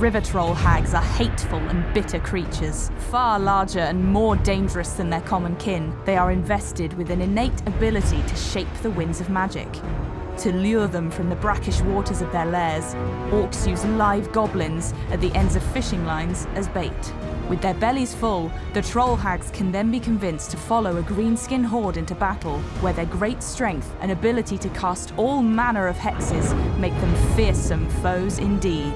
river troll hags are hateful and bitter creatures. Far larger and more dangerous than their common kin, they are invested with an innate ability to shape the winds of magic. To lure them from the brackish waters of their lairs, orcs use live goblins at the ends of fishing lines as bait. With their bellies full, the troll hags can then be convinced to follow a greenskin horde into battle, where their great strength and ability to cast all manner of hexes make them fearsome foes indeed.